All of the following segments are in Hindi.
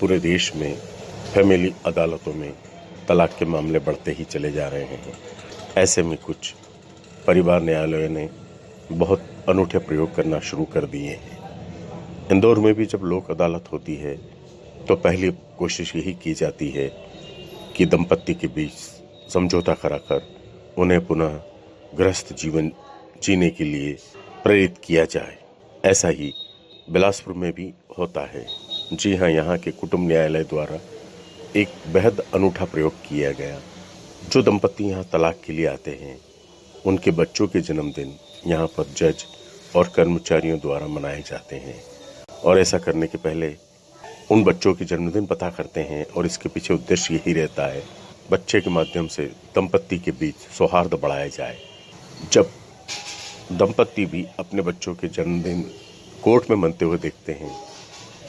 पूरे देश में फैमिली अदालतों में तलाक के मामले बढ़ते ही चले जा रहे हैं। ऐसे में कुछ परिवार न्यायालयों ने बहुत अनूठे प्रयोग करना शुरू कर दिए हैं। इंदौर में भी जब लोक अदालत होती है तो पहली कोशिश यही की जाती है कि दंपत्ति के बीच समझौता कराकर उन्हें पुनः गृहस्थ जीवन जीने के लिए प्रेरित किया जाए। ऐसा ही बिलासपुर में भी होता है। जी हाँ यहाँ के कुटुंब न्यायालय द्वारा एक बेहद अनूठा प्रयोग किया गया। जो दंपत्ति यहाँ तलाक के लिए आते हैं, उनके बच्चों के जन्मदिन यहाँ पर जज और कर्मचारियों द्वारा मनाए जाते हैं। और ऐसा करने के पहले उन बच्चों के जन्मदिन पता करते हैं और इसके पीछे उद्देश्य यही रहता है, बच्चे के माध्यम से दंपत्ति के बीच सौहार्द बढ़ाया जाए। जब दंपत्ति भी अपने बच्चों के जन्मदिन कोर्ट में मनते हुए देखते हैं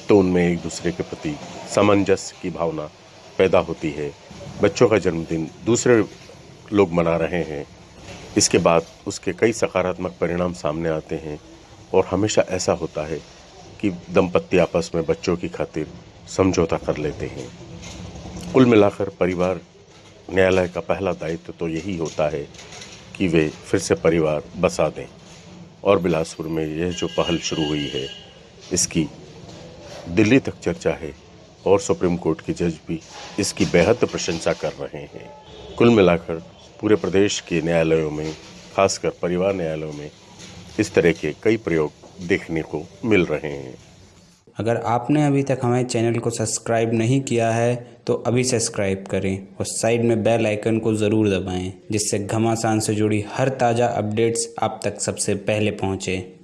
तो उनमें एक दूसरे के प्रति सामंजस्य की भावना पैदा होती है। बच्चों का जन्मदिन दूसरे लोग मना रहे हैं। इसके बाद उसके कई सकारात्मक परिणाम सामने आते हैं और हमेशा ऐसा होता है कि दंपत्ति आपस में बच्चों की खातिर समझौता कर लेते हैं। कुल मिलाकर परिवार न्यायालय का पहला दायित्व तो यही होता है कि वे फिर से परिवार बसा दें। और बिलासपुर में यह जो पहल शुरू हुई है, इसकी दिल्ली तक चर्चा है और सुप्रीम कोर्ट के जज भी इसकी बेहद प्रशंसा कर रहे हैं। कुल मिलाकर पूरे प्रदेश के न्यायालयों में, खासकर परिवार न्यायालयों में, इस तरह के कई प्रयोग देखने को मिल रहे हैं। अगर आपने अभी तक हमारे चैनल को सब्सक्राइब नहीं किया है तो अभी सब्सक्राइब करें और साइड में बेल आइकन को ज़रूर दबाएँ, जिससे घमासान से जुड़ी हर ताज़ा अपडेट्स आप तक सबसे पहले पहुँचें।